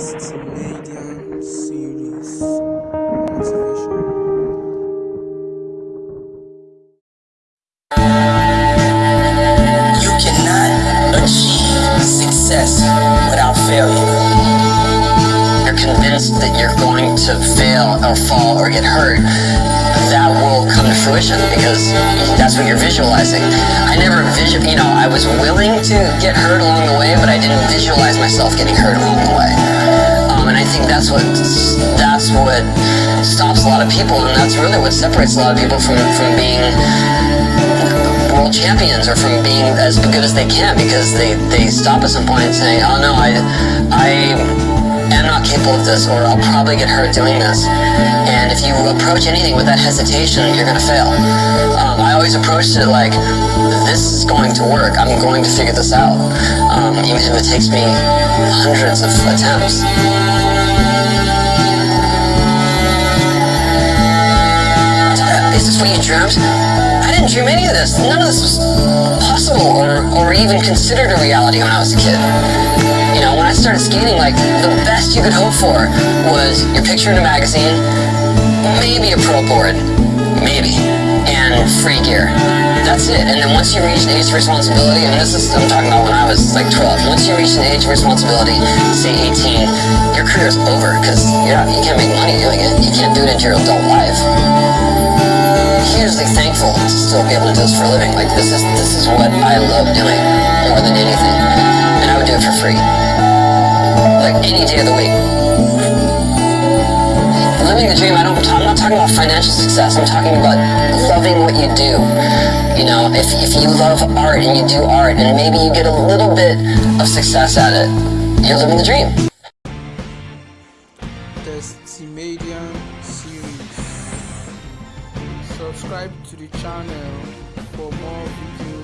Testimedian series motivation. You cannot achieve success without failure. You're convinced that you're going to fail or fall or get hurt. That will come to fruition because that's what you're visualizing. I never vision, you know, I was willing to get hurt along the way, but I didn't visualize myself getting hurt along the way. Think that's what that's what stops a lot of people, and that's really what separates a lot of people from from being world champions or from being as good as they can because they, they stop at some point and say, oh no, I, I am not capable of this or I'll probably get hurt doing this. And if you approach anything with that hesitation, you're going to fail. Um, I always approached it like, this is going to work. I'm going to figure this out. Um, even if it takes me hundreds of attempts. Is this what you dreamt? I didn't dream any of this. None of this was possible or, or even considered a reality when I was a kid. You know, when I started skating, like, the best you could hope for was your picture in a magazine, maybe a pro board, maybe, and free gear. That's it. And then once you reach an age of responsibility, and this is, I'm talking about when I was like 12, once you reach an age of responsibility, say 18, your career is over because you can't make money doing it. You can't do it into your adult life hugely thankful to still be able to do this for a living. Like this is this is what I love doing more than anything, and I would do it for free, like any day of the week. Living the dream. I don't. I'm not talking about financial success. I'm talking about loving what you do. You know, if if you love art and you do art, and maybe you get a little bit of success at it, you're living the dream. Testimedian series. Subscribe to the channel for more videos.